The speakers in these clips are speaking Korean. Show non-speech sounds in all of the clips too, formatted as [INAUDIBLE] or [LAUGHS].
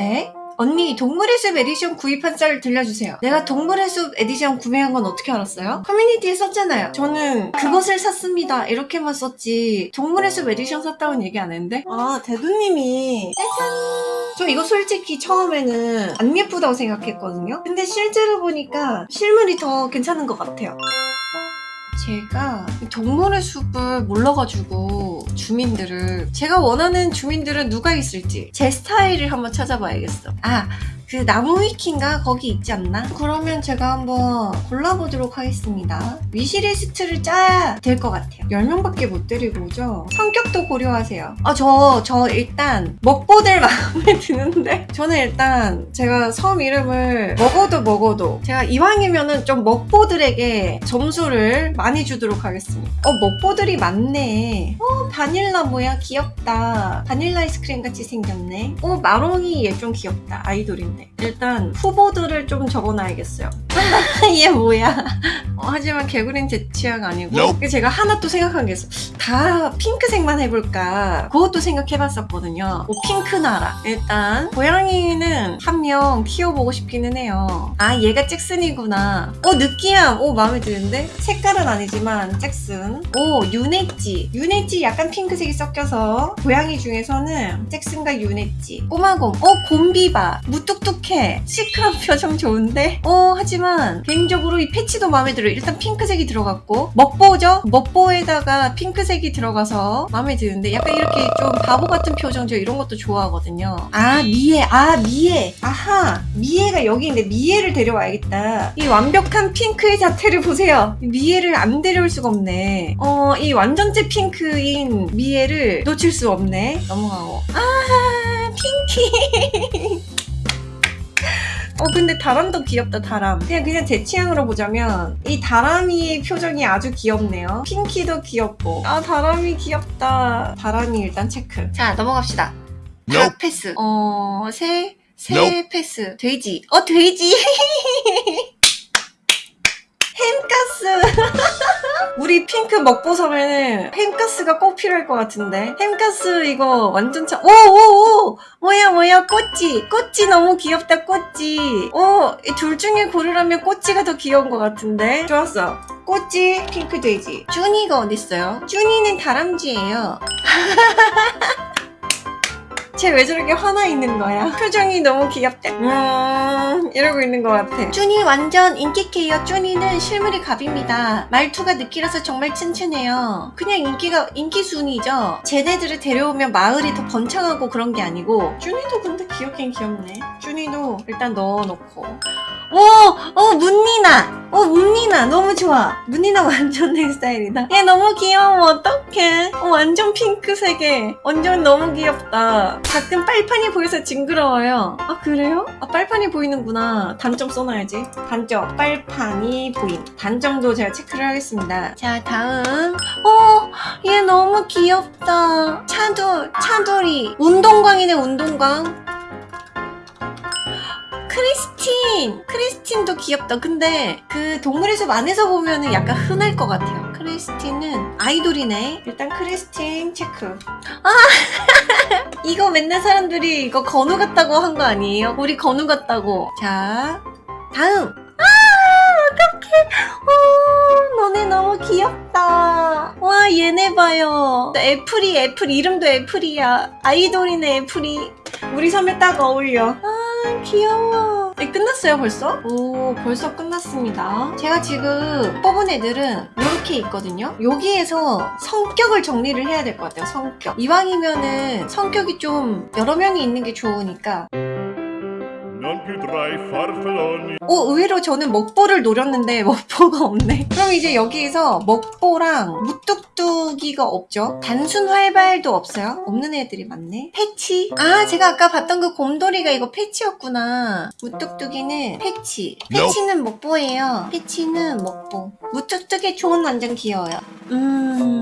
에? 언니 동물의 숲 에디션 구입한 썰 들려주세요. 내가 동물의 숲 에디션 구매한 건 어떻게 알았어요? 커뮤니티에 썼잖아요. 저는 그것을 샀습니다. 이렇게만 썼지 동물의 숲 에디션 샀다고는 얘기 안 했는데? 아 대두님이 짜잔 저 이거 솔직히 처음에는 안 예쁘다고 생각했거든요. 근데 실제로 보니까 실물이 더 괜찮은 것 같아요. 제가 동물의 숲을 몰라가지고 주민들을 제가 원하는 주민들은 누가 있을지 제 스타일을 한번 찾아봐야겠어. 아, 그 나무 위키인가 거기 있지 않나? 그러면 제가 한번 골라보도록 하겠습니다. 위시리스트를 짜야 될 것 같아요. 10명밖에 못 데리고 오죠? 성격도 고려하세요. 아, 저, 저 일단 먹보들 [LAUGHS] 마음에 드는데 저는 일단 제가 섬 이름을 먹어도 먹어도 제가 이왕이면은 좀 먹보들에게 점수를 많이 주도록 하겠습니다. 어, 먹보들이 많네. 어, 바닐라 뭐야 귀엽다. 바닐라 아이스크림 같이 생겼네. 어, 마롱이 얘 좀 귀엽다. 아이돌인데. 일단 후보들을 좀 적어놔야겠어요. [LAUGHS] 얘 뭐야? 어, 하지만 개구리는 제 취향 아니고 Nope. 제가 하나 또 생각한 게 있어. 다 핑크색만 해볼까? 그것도 생각해봤었거든요. 뭐 핑크 나라. 일단 고양이는 한 명 키워보고 싶기는 해요. 아 얘가 잭슨이구나. 어 느끼함. 오 마음에 드는데 색깔은 아니지만 잭슨. 오 유네찌. 유네찌 약간 핑크색이 섞여서 고양이 중에서는 잭슨과 유네찌. 꼬마곰. 어 곰비바. 무뚝뚝해. 시크한 표정 좋은데. 어 하지만 개인적으로 이 패치도 마음에 들어요. 일단 핑크색이 들어갔고 먹보죠? 먹보에다가 핑크색이 들어가서 마음에 드는데 약간 이렇게 좀 바보 같은 표정 저 이런 것도 좋아하거든요. 아 미에 아 미에 아하 미에가 여기 있는데 미에를 데려와야겠다. 이 완벽한 핑크의 자태를 보세요. 미에를 안 데려올 수가 없네. 어 이 완전체 핑크인 미에를 놓칠 수 없네. 넘어가고 아 핑키. [LAUGHS] 어 근데 다람도 귀엽다 다람. 그냥 그냥 제 취향으로 보자면 이 다람이의 표정이 아주 귀엽네요. 핑키도 귀엽고. 아 다람이 귀엽다. 다람이 일단 체크. 자 넘어갑시다. Nope. 닭 패스. 어새 새 Nope. 패스. 돼지. 어 돼지. [LAUGHS] 햄가스 [LAUGHS] 우리 핑크 먹보섬에는 햄가스가 꼭 필요할 것 같은데. 햄가스 이거 완전 차 오오오! 뭐야 뭐야? 꼬찌. 꼬찌 너무 귀엽다 꼬찌. 오둘 중에 고르라면 꼬찌가 더 귀여운 것 같은데. 좋았어. 꼬찌 핑크 돼지. 쭈니가 어딨어요? 쭈니는 다람쥐예요 [LAUGHS] 쟤왜 저렇게 화나 있는 거야? 표정이 너무 귀엽다. 음, 이러고 있는 것 같아. 쭈니 완전 인기캐요. 쭈니는 실물이 갑입니다. 말투가 느끼라서 정말 튼튼해요. 그냥 인기가, 인기 순이죠. 쟤네들을 데려오면 마을이 더 번창하고 그런 게 아니고. 쭈니도 근데 귀엽긴 귀엽네. 쭈니도 일단 넣어놓고. 오! 어, 문니나! 어, 문니나! 너무 좋아! 문니나 [LAUGHS] 완전 내 스타일이다. 얘 너무 귀여워. 어떡해. 어, 완전 핑크색에. 완전 너무 귀엽다. 가끔 빨판이 보여서 징그러워요. 아, 그래요? 아, 빨판이 보이는구나. 단점 써놔야지. 단점. 빨판이 보임. 단점도 제가 체크를 하겠습니다. 자, 다음. 어, 얘 너무 귀엽다. 차돌, 차돌이. 운동광이네, 운동광. 크리스틴! 크리스틴도 귀엽다. 근데 그 동물의 숲 안에서 보면 은 약간 흔할 것 같아요. 크리스틴은 아이돌이네. 일단 크리스틴 체크. 아! [LAUGHS] 이거 맨날 사람들이 이거 건우 같다고 한 거 아니에요? 우리 건우 같다고. 자, 다음! 아! 어떡해! 어, 너네 너무 귀엽다. 와, 얘네 봐요. 애플이, 애플. 이름도 애플이야. 아이돌이네, 애플이. 우리 섬에 딱 어울려. 아, 귀여워. 네, 끝났어요, 벌써? 오, 벌써 끝났습니다. 제가 지금 뽑은 애들은 이렇게 있거든요. 여기에서 성격을 정리를 해야 될 것 같아요, 성격. 이왕이면은 성격이 좀 여러 명이 있는 게 좋으니까. 오, 의외로 저는 먹보를 노렸는데 [LAUGHS] 먹보가 없네. 그럼 이제 여기에서 먹보랑 무뚝뚝이가 없죠. 단순 활발도 없어요. 없는 애들이 많네. 패치. 아, 제가 아까 봤던 그 곰돌이가 이거 패치였구나. 무뚝뚝이는 패치. 패치는 먹보예요. 패치는 먹보. 무뚝뚝이 좋은 완전 귀여워요. 음...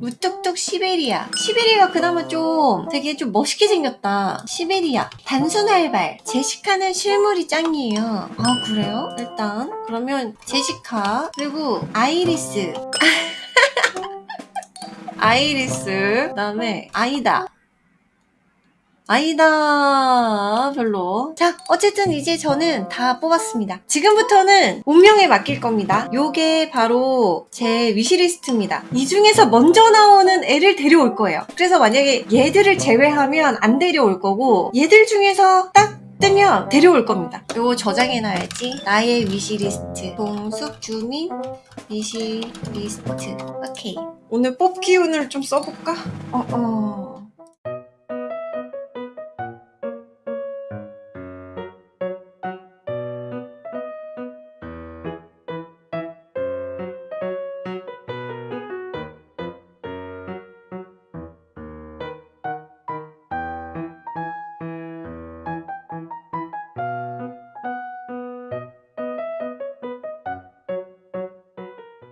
무뚝뚝 시베리아. 시베리아가 그나마 좀 되게 좀 멋있게 생겼다. 시베리아. 단순 활발. 제시카는 실물이 짱이에요. 아, 그래요? 일단. 그러면 제시카. 그리고 아이리스. [LAUGHS] 아이리스. 그 다음에 아이다. 아니다 별로 자 어쨌든 이제 저는 다 뽑았습니다 지금부터는 운명에 맡길 겁니다 요게 바로 제 wishlist입니다 이 중에서 먼저 나오는 애를 데려올 거예요 그래서 만약에 얘들을 제외하면 안 데려올 거고 얘들 중에서 딱 뜨면 데려올 겁니다. 이거 저장해놔야지. 나의 위시리스트. 동숙 주민 위시리스트. 오케이. 오늘 뽑기 운을 좀 써볼까? 어, 어.